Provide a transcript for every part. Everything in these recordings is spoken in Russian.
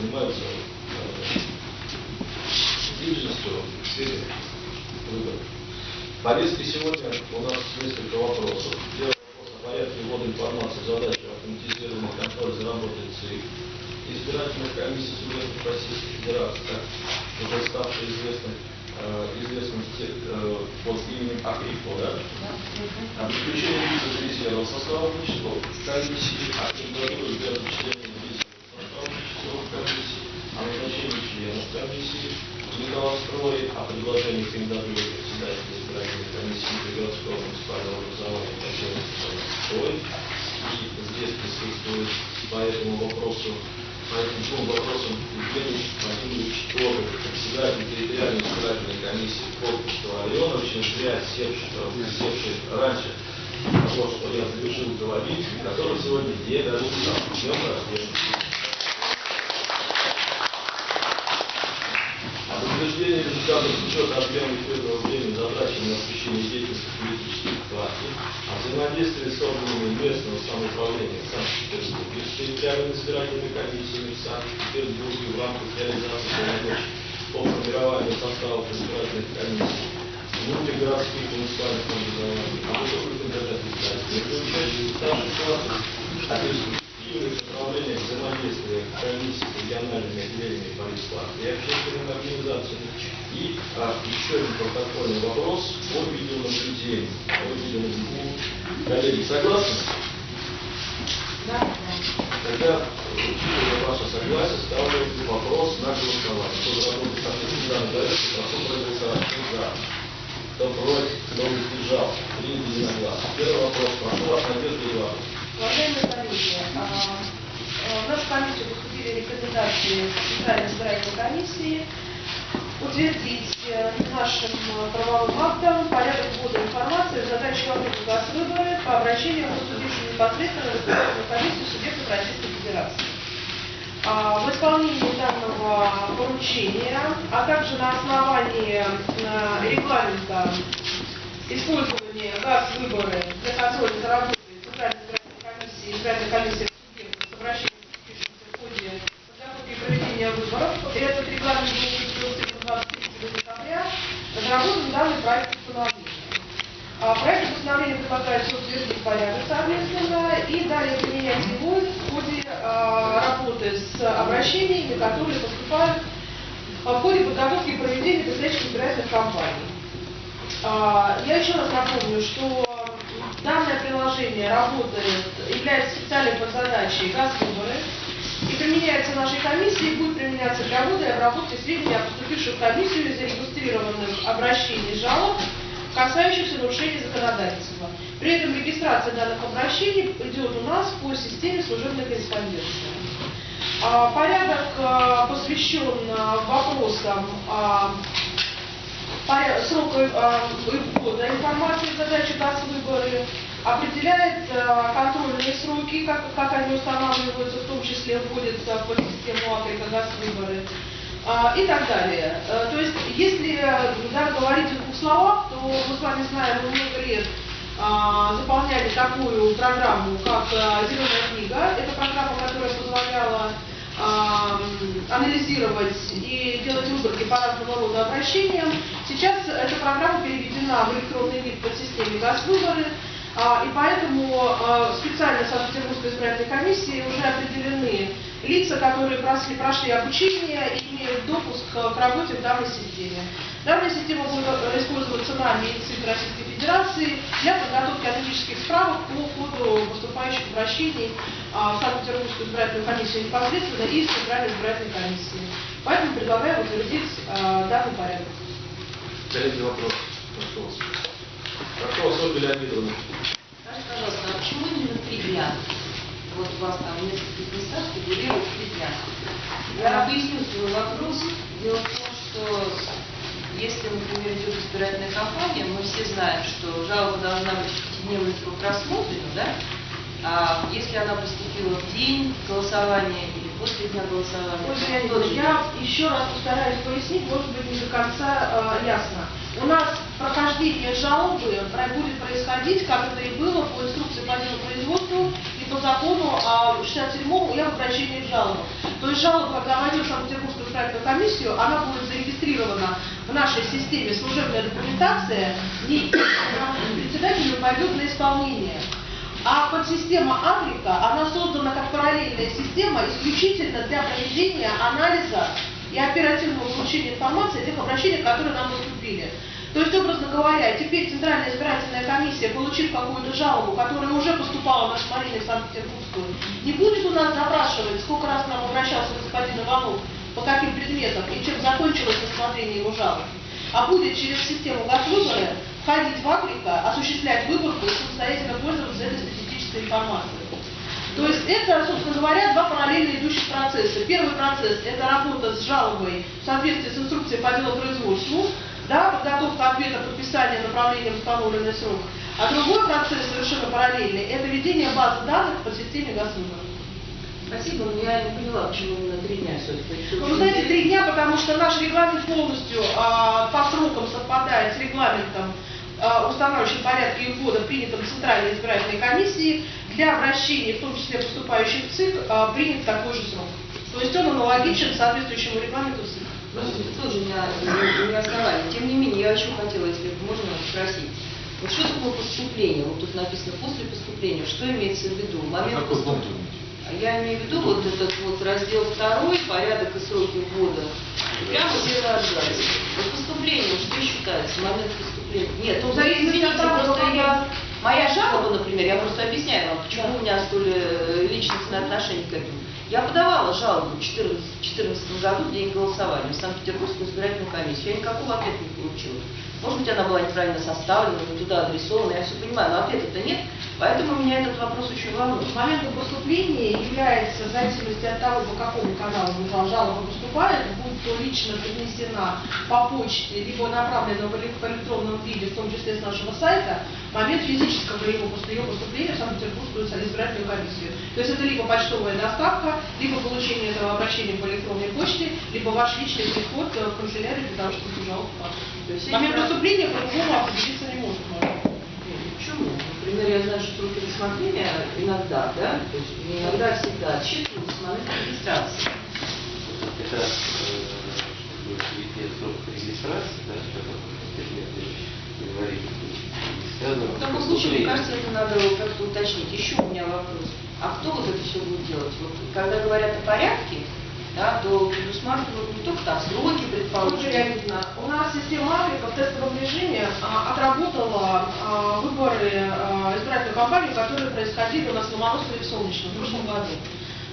занимаются э, деятельностью в сфере выборов. В повестке сегодня у нас несколько вопросов. Первый вопрос о порядке ввода информации, задачи автоматизированного контроля за работой ЦИК, избирательных комиссий субъектов Российской Федерации, уже ставший известным, э, известным э, под именем АКРИФО, да? О подключении лиц резерва состава часов комиссии, о кандидатуре для часов комиссии, о назначении членов комиссии, Николастрой, о предложении кандидатуры председателя избирательной комиссии городского муниципального образования Строй. И здесь присутствует по этому вопросу, по этим двум вопросам Евгений Владимирович Торов, председатель территориальной избирательной комиссии Курбского района, очень зря севший, раньше того, что я завершил говорить, который сегодня не доручил. Днем рождения. Об результатов учета объема эфирного времени затраченного на освещение деятельности политических партий, о взаимодействии с органами местного самоуправления Санкт-Петербурга, с территориальными избирательными комиссиями в Санкт-Петербурге в рамках реализации полномочий по формированию составов избирательных комиссий, внутригородских муниципальных образований, а избирательных участников старших классов, о перспективных направлениях взаимодействия комиссий с региональными отделениями политпартии и общественными организациями. И а, еще один протокольный вопрос о видеонаблюдении. О видеонаблюдении. Коллеги, согласны? Тогда, учитывая ваше согласие, ставлю вопрос на голосование. Кто за работу конституционной порядка, прошу проголосовать. Кто за? Кто против? Кто воздержал? Принято единогласно. Первый вопрос. Прошу вас, Надежда Ивановна. Уважаемые коллеги, а, а, в нашу комиссию поступили рекомендации Центральной избирательной комиссии утвердить э, нашим э, правовым актом порядок ввода информации в задачу вопроса госвыборы по обращению поступившим непосредственно в избирательную комиссию субъектов Российской Федерации. А, В исполнении данного поручения, а также на основании э, регламента использования газ выборы для контроля за работой Центральной избирательной комиссии, избирательной комиссии субъектов с обращением в ходе подготовки и проведения выборов. Этот регламент был утвержден 23 декабря. Разработан данный проект постановления. А Проект постановления предлагается утвердить порядок соответственно и далее применять его в ходе а, работы с обращениями, которые поступают а, в ходе подготовки и проведения предстоящих избирательных кампаний. А, Я еще раз напомню, что данное приложение работает, является специальной подзадачей «Газвыборы» и применяется нашей комиссией, будет применяться для ввода и обработки сведений о поступивших в комиссию и зарегистрированных обращений жалоб, касающихся нарушений законодательства. При этом регистрация данных обращений идет у нас по системе служебной корреспонденции. А, Порядок а, посвящен а, вопросам срока а, ввода информации в задачу выборы, определяет а, контрольные сроки, как, как они устанавливаются, в том числе вводятся в систему Африка выборы и так далее. Э, То есть, если э, да, говорить в двух словах, то мы с вами знаем, мы много лет а, заполняли такую программу, как а, «Зеленая книга». Это программа, которая позволяла а, анализировать и делать выборки по разного рода обращениям. Сейчас эта программа переведена в электронный вид под системе «Газвыборы», а, и поэтому а, специально Санкт-Петербургской избирательной комиссии уже определены лица, которые прошли, прошли обучение и имеют допуск к работе в данной системе. Данная система будет использоваться нами и Российской Федерации для подготовки аналитических справок по ходу поступающих обращений а, в Санкт-Петербургскую избирательную комиссию непосредственно и в Центральной избирательной комиссии. Поэтому предлагаю утвердить а, данный порядок. Коллеги, вопрос. Вас. Прошу Ольга Леонидовна. Скажите, пожалуйста, а почему именно три дня? Вот у вас там в нескольких местах фигурирует три дня. Я объясню свой вопрос. Дело в том, что если, например, идет избирательная кампания, мы все знаем, что жалоба должна быть срок рассмотрена, да? А если она поступила в день голосования или после дня голосования, Ольга Леонидовна, я еще раз постараюсь пояснить, может быть, не до конца э, ясно. У нас прохождение жалобы будет происходить, как это и было по инструкции по делу производству и по закону о 67-му и об обращении в. То есть жалоба, когда войдет в Санкт-Петербургскую избирательную комиссию, она будет зарегистрирована в нашей системе служебная документация, и председателю пойдет на исполнение. А подсистема Африка, она создана как параллельная система исключительно для проведения анализа и оперативного получения информации о тех обращениях, которые нам поступили. То есть, образно говоря, теперь Центральная избирательная комиссия, получив какую-то жалобу, которая уже поступала в нашу Марину Санкт-Петербургскую, не будет у нас запрашивать, сколько раз к нам обращался господин Иванов, по каким предметам и чем закончилось рассмотрение его жалоб, а будет через систему ГАС-выборы входить в Африка, осуществлять выборку и самостоятельно пользоваться этой статистической информацией. То есть это, собственно говоря, два параллельно идущих процесса. Первый процесс – это работа с жалобой в соответствии с инструкцией по делопроизводству, да, подготовка ответа, подписание направления в установленный срок. А другой процесс совершенно параллельный – это ведение базы данных по системе ГАС-выборов. Спасибо, но я не поняла, почему именно три дня все-таки. Ну, вы знаете, три дня, потому что наш регламент полностью а, по срокам совпадает с регламентом, а, устанавливающим порядки ввода, принятым Центральной избирательной комиссией. Для обращений, в том числе поступающих в ЦИК, а, принят такой же срок. То есть он аналогичен соответствующему регламенту ЦИК. Тоже не, не, не основание. Тем не менее, я очень хотела, если можно спросить. Вот что такое поступление? Вот тут написано после поступления. Что имеется в виду? Момент А какой поступ- пункт вы имеете? Я имею в виду вот этот вот раздел второй, порядок и сроки ввода. Прямо первый абзац. Вот поступление, что считается, момент поступления? Нет, ну, извините, просто я... Моя жалоба, например, я просто объясняю вам, почему у меня столь личностное отношение к этому. Я подавала жалобу в 2014 году в день голосования в Санкт-Петербургскую избирательную комиссию. Я никакого ответа не получила. Может быть, она была неправильно составлена, не туда адресована, я все понимаю, но ответа-то нет. Поэтому меня этот вопрос очень волнует. Моментом поступления является, в зависимости от того, по какому каналу жалоба поступает, будь то лично принесена по почте, либо направлена в эле- в электронном виде, в том числе с нашего сайта, момент физического пост- ее поступления в Санкт-Петербургскую избирательную комиссию. То есть это либо почтовая доставка, либо получение этого обращения по электронной почте, либо ваш личный приход э, в канцелярию для того, чтобы жалобу. То есть Момент есть поступления по-другому определиться не может. Почему? Например, я знаю, что сроки рассмотрения иногда, да, то есть не иногда, а всегда отсчитываются с момента регистрации. Это э, чтобы перейти срок регистрации, да, говорит, связано В таком случае, мне кажется, это надо как-то уточнить. Еще у меня вопрос. А кто вот это все будет делать? Вот, когда говорят о порядке, да, то предусматривают не только там сроки, реализно. У нас система Африка в тестовом режиме а, отработала а, выборы а, избирательной кампании, которые происходили у нас в Ломоносове и в Солнечном в прошлом году.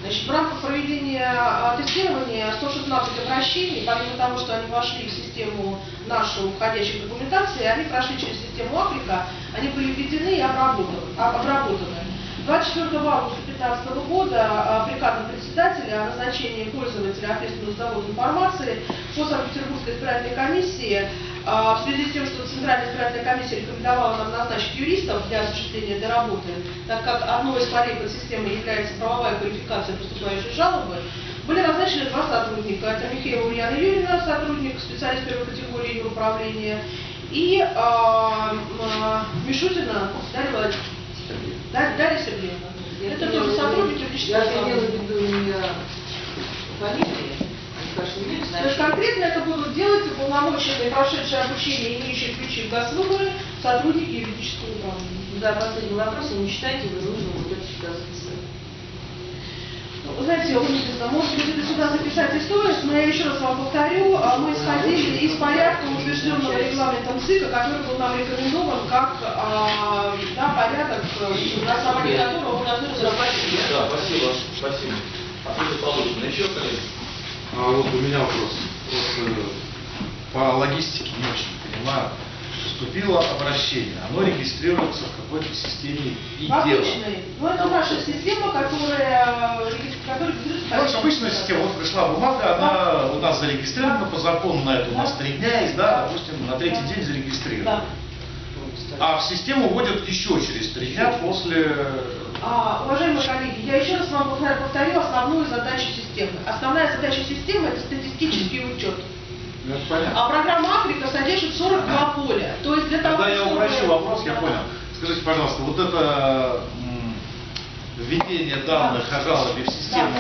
Значит, в рамках проведения а, тестирования 116 обращений, помимо того, что они вошли в систему нашу входящей документации, они прошли через систему Африка, они были введены и обработаны. А, обработаны. 24 августа 2015 года а, приказом председателя о назначении пользователя ответственного за завод информации по Санкт-Петербургской избирательной комиссии а, в связи с тем, что Центральная избирательная комиссия рекомендовала нам назначить юристов для осуществления этой работы, так как одной из полей под системой является правовая квалификация поступающей жалобы, были назначены два сотрудника. Это Михаила Ульяна Юрьевна, сотрудник, специалист первой категории управления, и а, а, Мишутина Дарья Владимировна. Да- Дарья Сергеевна. Я Это тоже сотрудники юридического Я имела в виду не фамилии, конечно, имеют То есть конкретно это будут делать уполномоченные, прошедшие обучение, имеющие ключи в ГАС-выборы, сотрудники юридического управления. Да, последний вопрос, не считаете вы вот это сюда Вы знаете, Луница, может быть, это сюда записать и стоит, но я еще раз вам повторю, а, мы исходили из порядка, утвержденного регламентом ЦИКа, который был нам рекомендован как а, да, порядок, э, на основании которого мы должны разрабатывать. Да, спасибо, спасибо. Ответы получены. Еще, коллеги? А вот у меня вопрос. Вот, э, по логистике не очень понимаю. Поступило обращение, оно регистрируется в какой-то системе и обычной. Ну, это наша система, которая, э, которая регистрируется Ну, обычная система, вот пришла бумага, она у нас зарегистрирована, по закону на это у нас три дня есть, да, допустим, на третий день зарегистрирована. А в систему вводят еще через три дня после... А, уважаемые коллеги, я еще раз вам повторю основную задачу системы. Основная задача системы – это статистический учет. А программа Африка содержит 42 поля. То есть для того, Тогда я упрощу вопрос, я понял. Скажите, пожалуйста, вот это введение данных о жалобе в систему,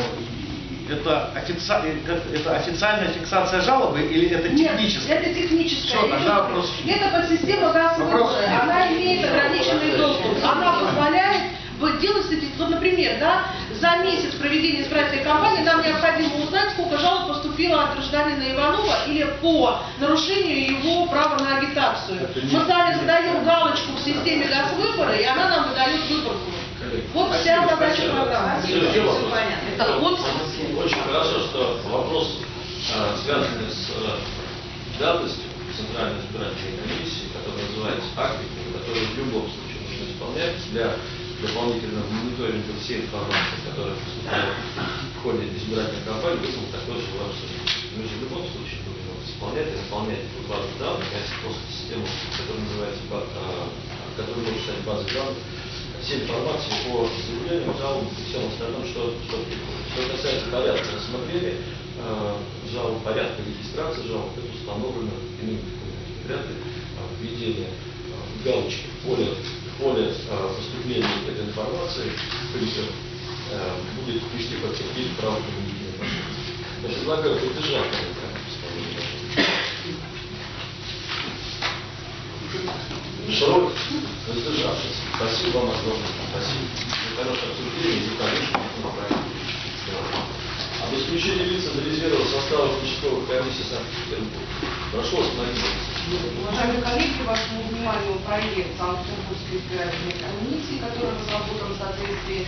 это, офици- э, это официальная фиксация жалобы или это Нет, техническая? это техническая. Всё, тогда вопрос. Это подсистема газ Вопросов нет. Она имеет ограниченный доступ. Она позволяет вот делать статистику. Вот, например, да, за месяц проведения избирательной кампании нам необходимо узнать, сколько жалоб поступило от гражданина Иванова или по нарушению его права на агитацию. Мы далее задаем галочку в системе газвыбора, и она нам выдает выборку. Вот вся задача программы. Следующий Все вопрос. понятно. Это вот Очень хорошо, что вопрос, э, связанный с э, давностью Центральной избирательной комиссии, который называется фактикой, который в любом случае нужно исполнять для дополнительного мониторинга всей информации, которая поступает в ходе избирательной кампании, вызвал такое желание обсуждения. Мы же в любом случае будем его исполнять, исполнять эту базу данных, а просто систему, которая называется, э, которая может стать базой данных, все информации по заявлениям, жалобам и всем остальном, что, что. Что касается порядка рассмотрения э, жалоб, порядка регистрации жалоб, это установлено иным варианты введения э, галочки в поле, в поле э, поступления этой информации призыв э, будет вести подтвердить право применения. Я предлагаю поддержать это Срок воздержавшись. Спасибо вам огромное. Спасибо. За хорошее обсуждение и, конечно, об исключении лиц из резерва состава участковых комиссий Санкт-Петербурга. Прошу остановиться. Уважаемые коллеги, вашему вниманию проект Санкт-Петербургской избирательной комиссии, который разработан в соответствии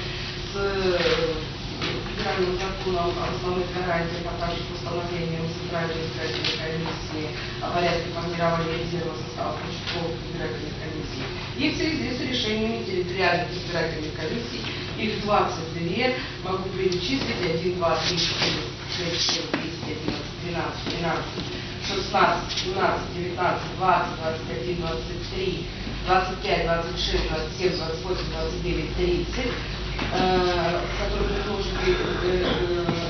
с э, федеральным законом о основных гарантиях, а также постановлением Центральной избирательной комиссии о порядке формирования резерва состава участковых избирательных комиссий. И в связи с решениями территориальных избирательных комиссий, их 22, могу перечислить 1, 2, 3, 4, 6, 7, 10, 11, 12, 13, 16, 17, 19, 20, 21, 23, 25, 26, 27, 28, 29, 30, э, которые предложены э, э,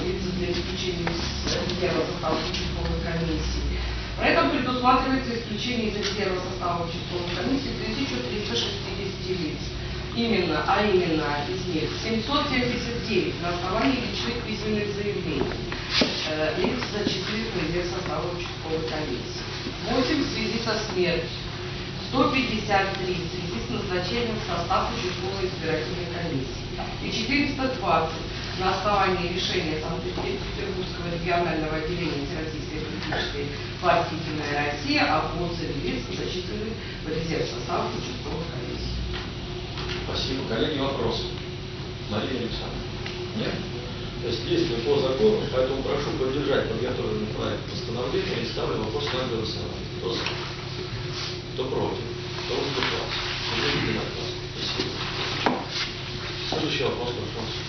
лица для исключения из резерва состава участковой комиссии. При этом предусматривается исключение из резерва состава участковой комиссии 1360 лиц. Именно, а именно из них 779 на основании личных письменных заявлений э, лиц зачисленных в состава участковой комиссии. 8 в связи со смертью. 153 в связи с назначением в состав участковой избирательной комиссии. И 420 на основании решения Санкт-Петербургского регионального отделения Всероссийской политической партии «Единая Россия» о отзыве лиц, зачисленных в резерв состава участковых комиссий. Спасибо. Коллеги, вопросы? Мария Александровна? Нет? То есть действуем по закону, поэтому прошу поддержать подготовленный проект постановления и ставлю вопрос на голосование. Кто за? Кто против? Кто. Спасибо. Следующий вопрос, пожалуйста.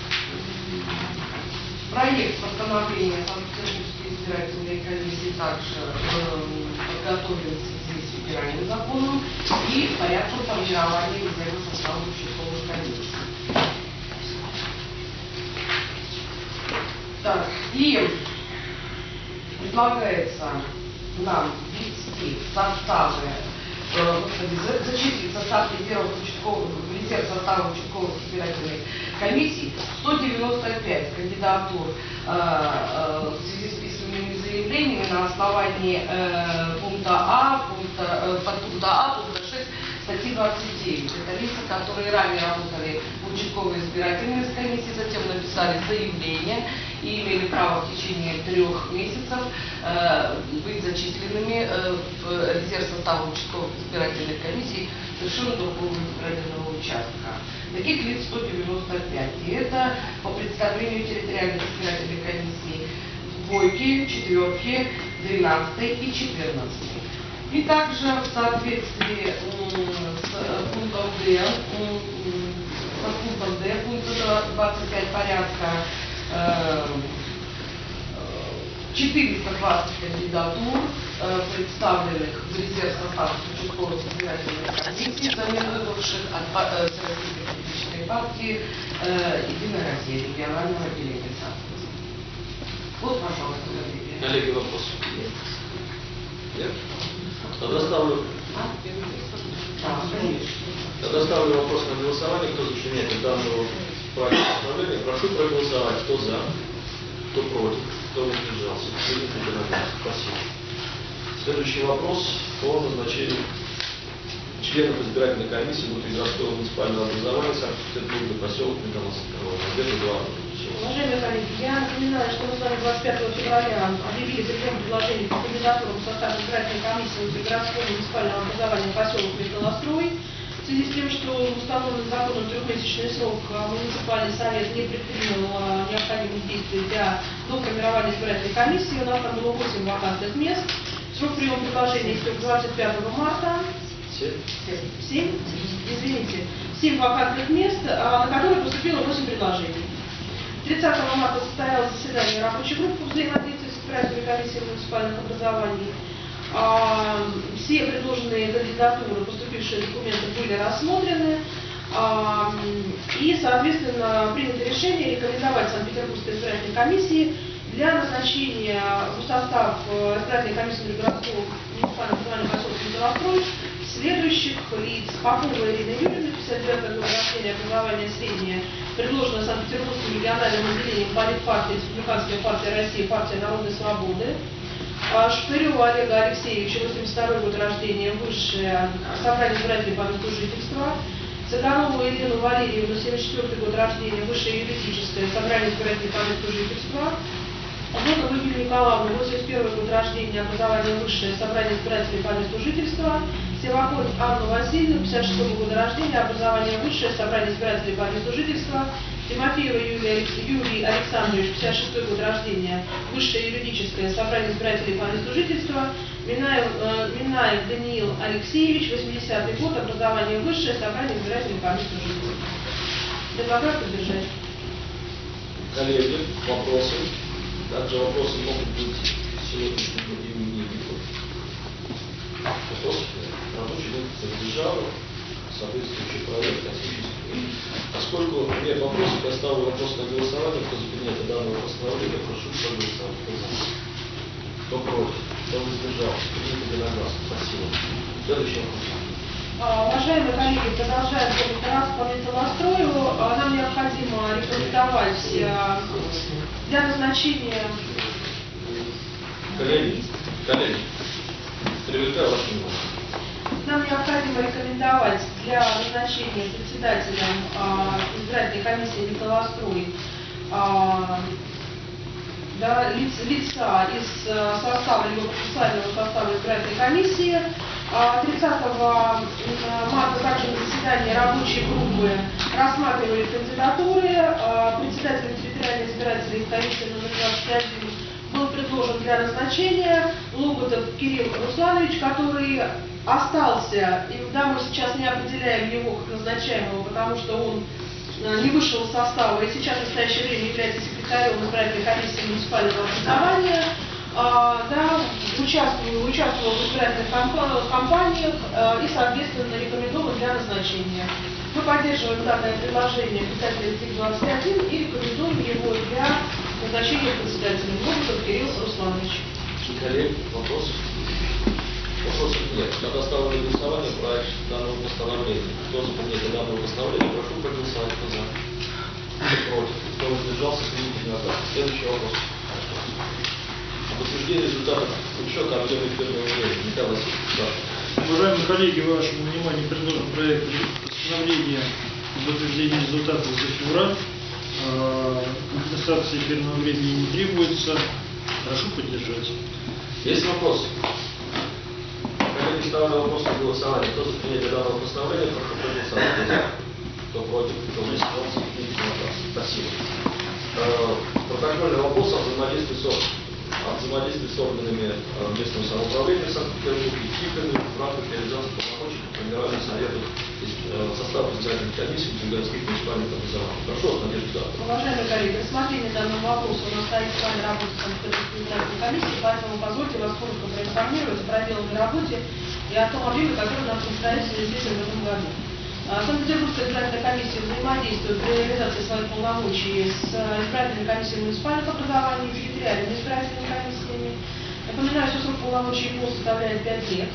Проект постановления Санкт-Петербургской избирательной комиссии также эм, подготовлен в федеральным законом и порядком формирования состава участковых комиссий. Так, и предлагается нам ввести составы, э, господи, за- зачислить состав резервов участковых, резерв состава участковых избирательных комиссий 195 кандидатур э, э, в связи с письменными заявлениями на основании э, пункта А, пункта, э, подпункта А, пункта 6 статьи 29. Это лица, которые ранее работали в участковой избирательной комиссии, затем написали заявление и имели право в течение трех месяцев э, быть зачисленными э, в резерв состава участковых избирательных комиссий совершенно другого избирательного участка. Таких лиц 195. И это по представлению территориальной избирательной комиссии двойки, четверки, 12 и 14. И также в соответствии с э, пунктом Д, м, м, со пунктом Д пункта 25 порядка э, э, 420 кандидатур, э, представленных в резерв состава участковых избирательных комиссий, взамен выбывших от Всероссийской политической партии «Единая Россия» регионального отделения. Вот, пожалуйста, коллеги. Коллеги, вопросы? Нет? Тогда ставлю, тогда ставлю вопрос на голосование. Кто за принятие данного проекта постановления, прошу проголосовать. Кто за? Кто против? Кто воздержался? Спасибо. Следующий вопрос по назначению членов избирательной комиссии внутригородского муниципального образования Санкт-Петербурга, поселок Миконосского. Где-то два. Уважаемые коллеги, я напоминаю, что мы с вами 25 февраля объявили прием предложений по кандидатурам в состав избирательной комиссии внутригородского муниципального образования поселок Металлострой. В связи с тем, что установленный законом трехмесячный срок а, муниципальный совет не предпринял а, необходимых действий для доформирования избирательной комиссии, у нас там было 8 вакантных мест. Срок приема предложений истек 25 марта. Все? 7, извините, 7 вакантных мест, а, на которые поступило 8 предложений. 30 марта состоялось заседание рабочей группы взаимодействия с избирательной комиссией муниципальных образований. А, Все предложенные кандидатуры, поступившие документы были рассмотрены. А, И, соответственно, принято решение рекомендовать Санкт-Петербургской избирательной комиссии для назначения в состав э, избирательной комиссии городского муниципального образования поселка Металлострой следующих лиц. Попова Ирина Юрьевна, 59 года рождения, образование среднее, предложено Санкт-Петербургским региональным отделением политпартии Республиканская партия России, партия Народной Свободы. А, Шпырева Олега Алексеевича, 82 год рождения, высшее, собрание избирателей по месту жительства. Цыганову Елену Валерьевну, 74 год рождения, высшее юридическое, собрание избирателей по месту жительства. Волкову Юлию Николаевну, 81 год рождения, образование высшее, собрание избирателей по месту жительства. Севакон Анну Васильевну, 56 года рождения, образование высшее, собрание избирателей по месту жительства. Тимофеева Юлия, Юрий Александрович, 56 год рождения, высшее юридическое, собрание избирателей по месту жительства. Минаев, э, Минаев Даниил Алексеевич, 80 год, образование высшее, собрание избирателей по месту жительства. Предлагаю поддержать. Коллеги, вопросы? Также вопросы могут быть сегодняшним другим Рабочий группа поддержала соответствующий проект осуществлен. Поскольку нет вопросов, я ставлю вопрос на голосование. Кто за принятие данного постановления, прошу проголосовать. Кто против? Кто воздержался? Принято единогласно. Спасибо. Следующий вопрос. Уважаемые коллеги, продолжаем раз по металлострою. Нам необходимо рекомендовать а, для назначения Коллеги, коллеги, привлекаю ваше внимание. нам необходимо рекомендовать для назначения председателем а, избирательной комиссии металлострой а, да, лиц- лица из э, состава либо процессуального состава избирательной комиссии. А 30 марта также на заседании рабочей группы рассматривали кандидатуры. Председателем территориальной избирательной комиссии номер 21 был предложен для назначения Лоботов Кирилл Русланович, который остался, и да, мы сейчас не определяем его как назначаемого, потому что он э, не вышел из состава и сейчас в настоящее время является секретарем избирательной комиссии муниципального образования. А, да, участвовал, участвовал в избирательных кампа- кампаниях э, и, соответственно, рекомендован для назначения. Мы поддерживаем данное предложение председателя ТИК-21 и рекомендуем его для назначения председателем Лоботов Кирилл Русланович. Коллеги, вопросы? Вопросов нет. Тогда ставлю на голосование проект данного постановления. Кто за принятие данного постановления, прошу проголосовать. Кто за? Кто против? Кто воздержался? Принято единогласно. Следующий вопрос. Об утверждении результатов учета объема первого времени. Николай Васильевич, да. Уважаемые коллеги, вашему вниманию предложен проект постановления об утверждении результатов за февраль. Компенсации эфирного времени не требуется. Прошу поддержать. Есть вопросы? Коллеги, ставлю вопрос на голосование. Кто за принятие данного постановления, прошу проголосовать. Кто против? Кто единогласно. Спасибо. Э, Протокольный вопрос о взаимодействии с взаимодействии с органами э, местного самоуправления Санкт-Петербурга и ТИКами в рамках реализации полномочий по формированию советов э, состава избирательных комиссий городских муниципальных образований. Прошу вас, Надежда Завтра. Уважаемые коллеги, рассмотрение данного вопроса у нас стоит с вами работа Санкт-Петербургской комиссии, поэтому позвольте вас коротко проинформировать о проделанной работе и о том объеме, который нам предстоит в этом году. А, Санкт-Петербургская избирательная комиссия взаимодействует при реализации своих полномочий с избирательной комиссией муниципальных образований, территориальными избирательными комиссиями. Напоминаю, что срок полномочий ПО составляет 5 лет.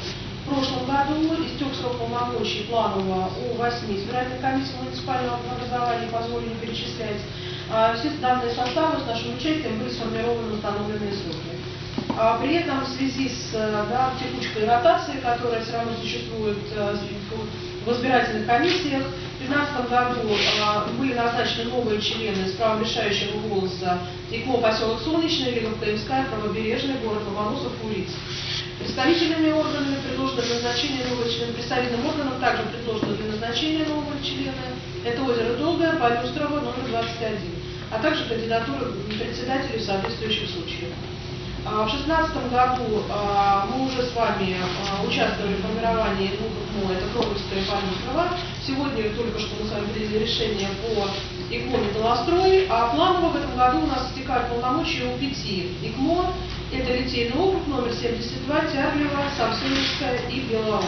В прошлом году истек срок полномочий планового у 8 избирательных комиссий муниципального образования, позволили перечислять. А Все данные составы с нашим участием были сформированы в установленные сроки. А При этом в связи с э, да, текучкой ротации, которая все равно существует э, в избирательных комиссиях, в 2015 году э, были назначены новые члены с правом решающего голоса ИКМО поселок Солнечный, КМСК, Правобережный, город Ломоносов, Улиц. Представительными органами предложено для назначения нового члена, представительным органам также предложено для назначения нового члена. Это озеро Долгое, Полюстрово, номер 21, а также кандидатуры председателей в соответствующих случаях. А В 2016 году а, мы уже с вами а, участвовали в формировании двух ИКМО, это Кровельская и Полюстрова. Сегодня только что мы с вами приняли решение по ИКМО «Металлострой», а планово в этом году у нас истекают полномочия у пяти ИКМО. Это Литейный округ, номер 72, Тяглево, Самсоневская и Белоус.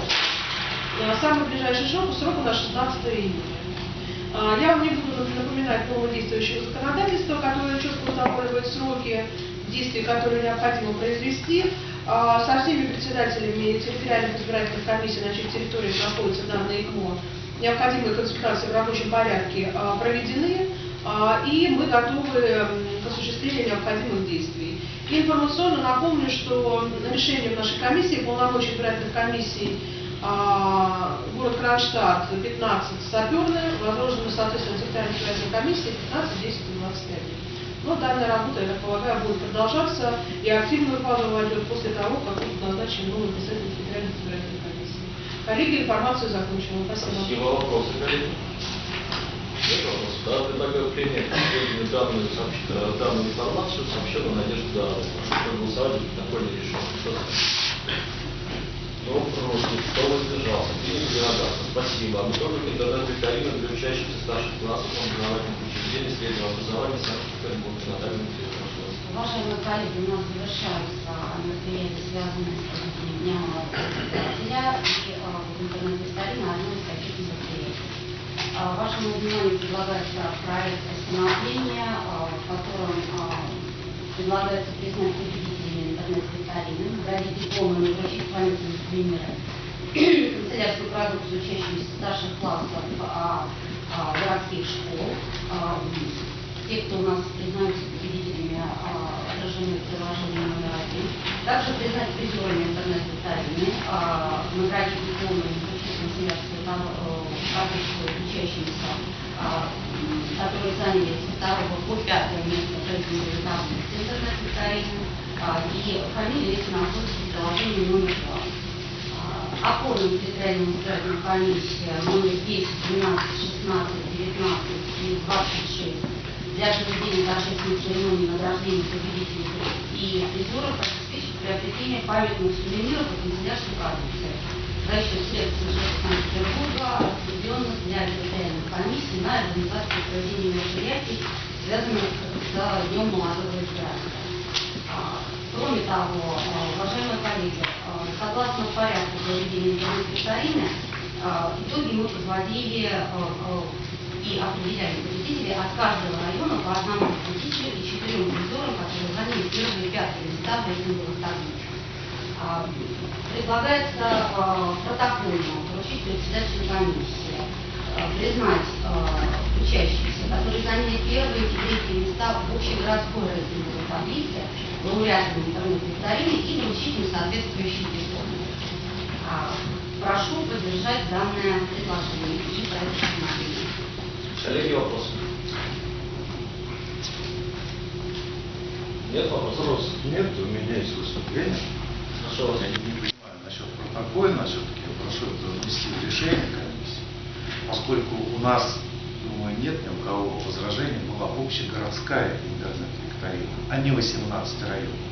А Самый ближайший срок, срок у нас 16 июня. Я вам не буду напоминать новое действующее законодательство, которое четко устанавливает сроки действий, которые необходимо произвести. А, Со всеми председателями территориальных избирательных комиссий на чьих территориях находятся данные ИКМО необходимые консультации в рабочем порядке а, проведены, а, и мы готовы к осуществлению необходимых действий. Информационно напомню, что решением нашей комиссии, полномочий избирательных комиссий город Кронштадт 15 саперные, возложены, соответственно, территориальной избирательной комиссии 15, 10 и 25. Но данная работа, я так полагаю, будет продолжаться и активную фазу войдет после того, как будут назначены новые представители территориальной избирательной комиссии. Коллеги, информацию закончила. Спасибо. Спасибо. Вопросы, коллеги? Да, предлагаю последнюю данную, э, данную информацию, Давыдову. Прошу проголосовать за протокольное решение. Кто против? Кто воздержался? Единогласно. Спасибо. Об итогах интернет-викторины для учащихся старших классов образовательных учреждений среднего образования Санкт-Петербурга. Дмитриевна, пожалуйста. Уважаемые коллеги, у нас завершаются мероприятия, связанные с молодого писателя и в интернет-викторина одно из таких мероприятий. А, Вашему вниманию предлагается проект постановления, а, в котором а, предлагается признать победителями интернет-викторины, наградить дипломами и вручить памятные сувениры канцелярскую продукцию учащимся старших классов а, а, городских школ. А, те, кто у нас признаются победителями, а, отражены в приложении номер один. Также признать призерами интернет-викторины, а, наградить дипломами вручить канцелярскую продукцию учащимся, а, которые заняли со второго по пятое место в интернет-викторины. А, И фамилии эти находятся в приложении номер два. Оформлен территориальная избирательная комиссия номер 10, 12, 16, 19 и 26 для проведения торжественной церемонии награждения победителей и призеров обеспечит приобретение памятных сувениров и канцелярской продукции за счет средств бюджета Санкт-Петербурга, отведенных для территориальной комиссии на организацию проведения мероприятий, связанных с Днем молодого избирателя. Кроме того, а, уважаемые коллеги, а, согласно порядку проведения интернет-викторины, а, итоги мы подводили и определяли победителей от каждого района по одному победителю и четырем призерам, которые заняли первые пятые места в рейтинговых таблицах. Предлагается протокольно поручить председателю комиссии признать а, учащихся, которые заняли первые и третьи места в общегородской рейтинговой таблице, лауреатами интернет-викторины и вручить им соответствующие дипломы. А, Прошу поддержать данное предложение и проект постановления. Коллеги, вопросы? Нет вопросов? Нет, у меня есть выступление. Прошу вас. Я не понимаю насчет протокольно, все-таки я прошу это внести в решение поскольку у нас, думаю, нет ни у кого возражений, была общегородская интернет-викторина, а не 18 районных.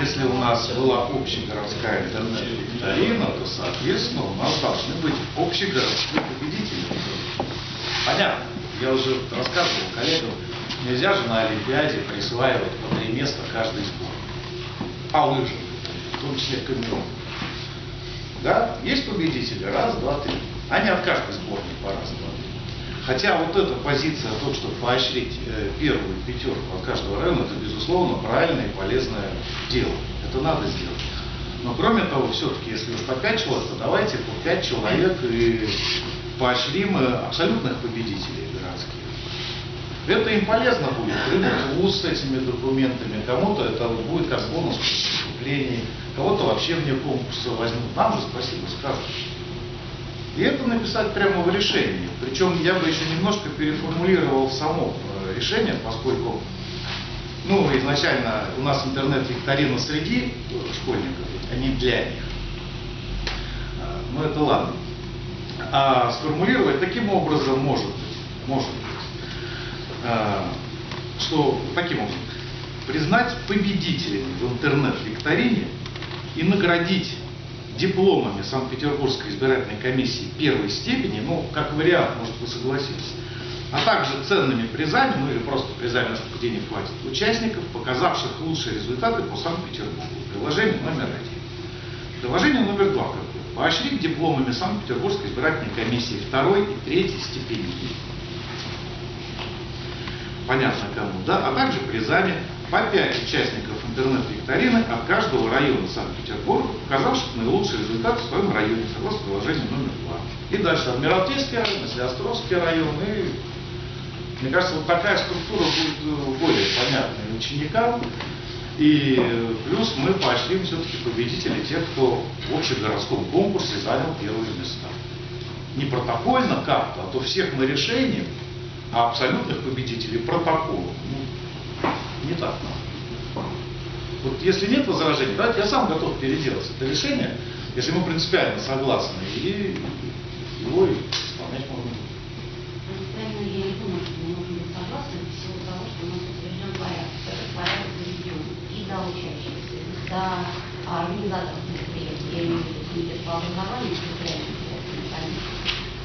Если у нас была общегородская интернет-викторина, то, соответственно, у нас должны быть общегородские победители. Понятно. Я уже рассказывал коллегам, нельзя же на Олимпиаде присваивать по три места каждый сбор. По лыжам, в том числе камерон. Да, есть победители, раз, два, три. Они от каждой сборной по раз, два, три. Хотя вот эта позиция, то, чтобы поощрить э, первую пятерку от каждого района, это, безусловно, правильное и полезное дело. Это надо сделать. Но кроме того, все-таки, если уж по пять человек, то давайте по пять человек и поощрим э, абсолютных победителей городских. Это им полезно будет, прыгнуть в УЗ с этими документами, кому-то это будет как бонус поступлении, кого-то вообще вне конкурса возьмут. Нам же спасибо скажут. И это написать прямо в решении. Причем я бы еще немножко переформулировал само э, решение, поскольку ну, изначально у нас интернет-викторина среди школьников, а не для них. А, Ну, это ладно. А сформулировать таким образом может быть, может быть, а, что таким образом, признать победителями в интернет-викторине и наградить дипломами Санкт-Петербургской избирательной комиссии первой степени, ну, как вариант, может, вы согласитесь, а также ценными призами, ну или просто призами, насколько денег хватит, участников, показавших лучшие результаты по Санкт-Петербургу. Приложение номер один. Приложение номер два какое? Поощрить дипломами Санкт-Петербургской избирательной комиссии второй и третьей степеней. Понятно кому, да? А также призами по 5 участников интернет-викторины от каждого района Санкт-Петербурга, показавших наилучший результат в своем районе, согласно приложению номер 2. И дальше Адмиралтейский район, Слеостровский район. И, мне кажется, вот такая структура будет э, более понятной ученикам. И э, плюс мы поощрим все-таки победителей тех, кто в общегородском конкурсе занял первые места. Не протокольно как-то, а то всех мы решением, а абсолютных победителей протоколом. Ну, не так надо. Вот если нет возражений, давайте я сам готов переделать это решение, если мы принципиально согласны, и его и исполнять можно. Принципиально я не думаю, что мы можем быть согласны в силу того, что у нас утвержден порядок. Этот порядок заведен и до учащихся, и до организаторов мероприятий, я имею в виду комитет по образованию.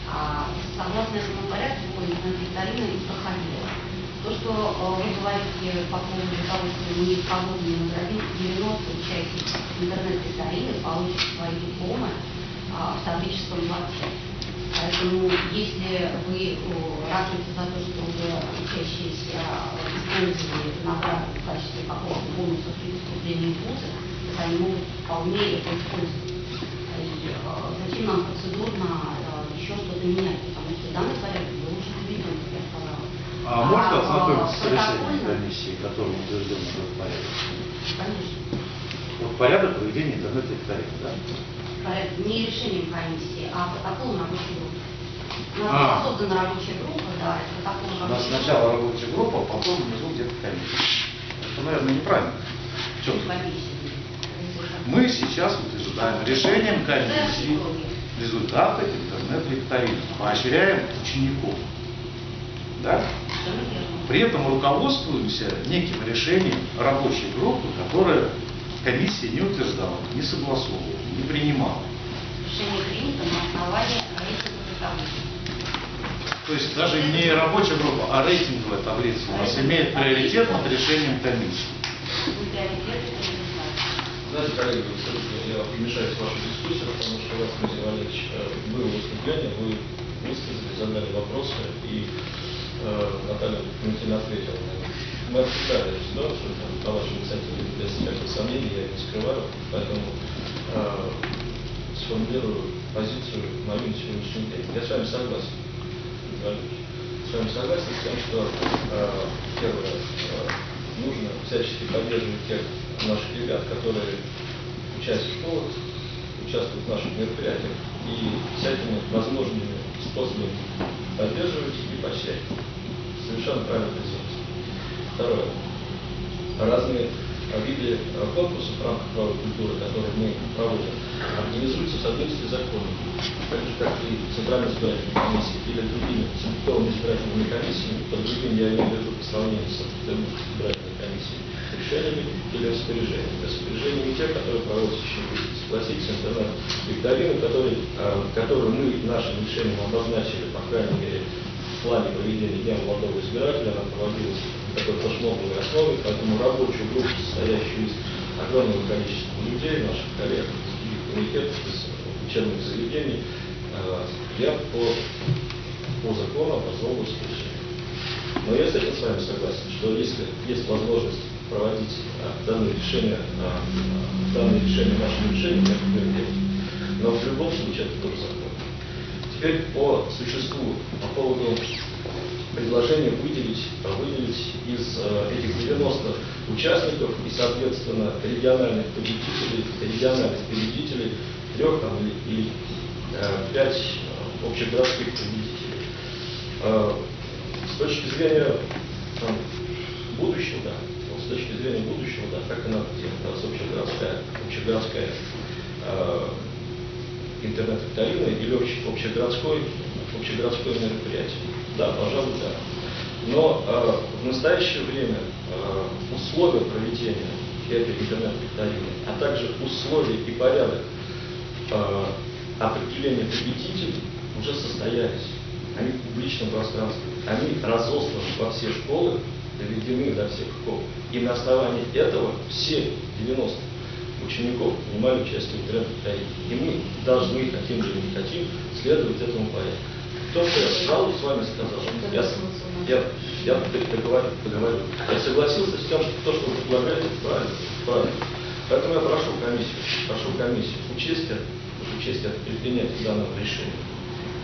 А согласно этому порядку, викторина и проходила. То, что э, вы говорите по поводу того, что мы свободно наградим 90 участников интернет-викторины получат свои дипломы а, в таблическом дворце. Поэтому, если вы о, ратуете за то, чтобы учащиеся использовали эту награду в качестве какого-то бонуса при поступлении в вузы, то они могут вполне это использовать. И э, зачем нам процедурно э, еще что-то менять, потому что данный порядок был уже введен, как я сказала. А можно ознакомиться с решением комиссии, которым утвержден этот порядок? Конечно. Вот порядок проведения интернет-викторины, да? Порядок не решением комиссии, а протоколом рабочей группы. У нас А. создана рабочая группа, да, это протокол У нас рабочей сначала рабочая группа, а потом внизу где-то комиссия. Это, наверное, неправильно. В чем комиссии. Мы сейчас утверждаем решением комиссии результаты интернет-викторины, поощряем учеников. Да? При этом руководствуемся неким решением рабочей группы, которая комиссия не утверждала, не согласовывала, не принимала. Решение принято на основании рейтинговой таблицы. То есть даже не рабочая группа, а рейтинговая таблица у нас имеет приоритет над решением комиссии. Знаете, коллеги, все-таки я вмешаюсь в вашу дискуссию, потому что у вас, Дмитрий Валерьевич, э, было выступление, вы высказали, задали вопросы, и э, Наталья Валентиновна ответила. Мы обсуждали эту ситуацию, там, по вашей инициативе, без всяких сомнений, я не скрываю, поэтому э, сформулирую позицию мою на сегодняшний день. Я с вами согласен. С вами согласен с тем, что э, первое, э, нужно всячески поддерживать тех наших ребят, которые учатся в школах, участвуют в наших мероприятиях и всякими возможными способами поддерживать и поощрять. Совершенно правильно позиция. Второе. Разные виды конкурсов в рамках правовой культуры, которые мы проводим, организуются в соответствии с законом. Так же, как и Центральная избирательная комиссия или другими центральными избирательными комиссиями, под другим я имею в виду по сравнению с избирательной комиссией, решениями или распоряжениями. Распоряжениями тех, которые проводятся еще согласитесь, интернет-викторины, которые, э, которую мы нашим решением обозначили, по крайней мере, в плане проведения Дня молодого избирателя, она проводилась на такой флешмобной основе, поэтому рабочую группу, состоящую из огромного количества людей, наших коллег комитетов, из учебных заведений, э, я по, по закону образовал исключение. Но я с этим с вами согласен, что если есть возможность проводить а, данные решения, а, а, данные решения нашим решением, я это делать. Но в любом случае это тоже закон. Теперь по существу, по поводу предложение выделить, выделить из этих 90 участников и, соответственно, региональных победителей, региональных победителей, трех там, или, или пять общегородских победителей. С точки зрения там, будущего, да, с точки зрения будущего, да, как и надо делать, у нас общегородская, общегородская э, интернет-викторина или обще- общегородской, общегородское мероприятие. Да, пожалуй, да. Но э, в настоящее время э, условия проведения этой интернет-викторины, а также условия и порядок э, определения победителей уже состоялись. Они в публичном пространстве, они разосланы во все школы, доведены до всех школ. И на основании этого все 90 учеников принимали участие в интернет-викторине. И мы должны, хотим или не хотим, следовать этому порядку. То, что я сразу с вами сказал, я, я, я договорю, договорю. Я согласился с тем, что то, что вы предлагаете, правильно, правильно. Поэтому я прошу комиссию, прошу комиссию учесть это, учесть это при принятии данного решения,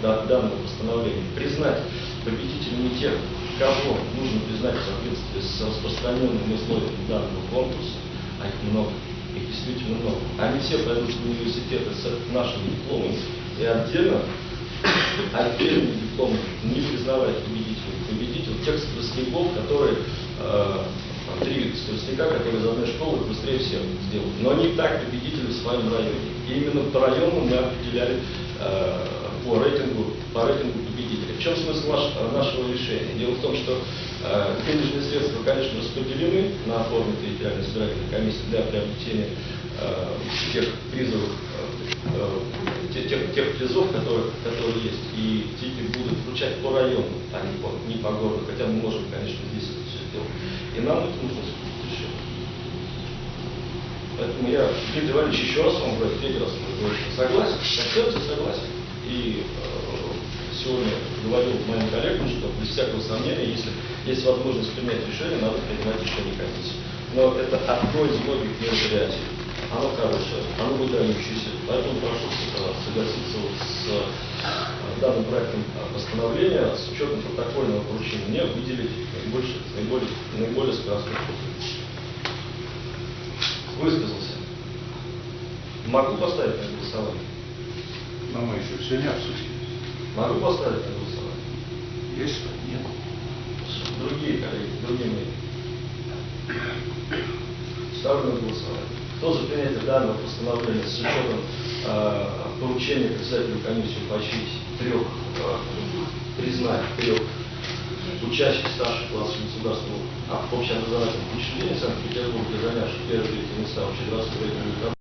да- данного постановления, признать победителями тех, кого нужно признать в соответствии с распространенными условиями данного конкурса, а их много, их действительно много. Они все пойдут в университеты с нашими дипломами и отдельно отдельный диплом не признавать победителей. Победитель тех скоростников, которые э, три скоростника, которые из одной школы быстрее всех сделают. Но они так победители в своем районе. И именно по району мы определяли э, по рейтингу, по рейтингу победителей. В чем смысл наш- нашего решения? Дело в том, что э, денежные средства, конечно, распределены на форме территориальной избирательной комиссии для приобретения э, тех призовых э, э, те- тех, тех призов, которые, которые есть, и тики будут вручать по району, а не по, не по городу, хотя мы можем, конечно, здесь это все сделать. И нам это нужно. Поэтому я, Дмитрий Иванович, еще раз вам говорю, третий раз говорю, согласен, концепция согласен. И э, сегодня говорил моим коллегам, что без всякого сомнения, если есть возможность принять решение, надо принимать решение комиссии. Но это одно из многих мероприятий. Оно хорошее, оно выдающееся. Поэтому прошу э, согласиться вот с э, данным проектом постановления с учетом протокольного поручения мне выделить наибольший, наиболее, наиболее скоростной. Высказался. Могу поставить на голосование? Но мы еще все не обсудили. Могу поставить на голосование? Есть что? Нет. Другие коллеги, другие мнения. Ставлю на голосование. Кто за принятие данного постановления с учетом э, поручения председателю комиссии поощрить трех, э, признать трех учащихся старших классов государственного общеобразовательных учреждений Санкт-Петербурга, занявших первые третьи места в рейтинговой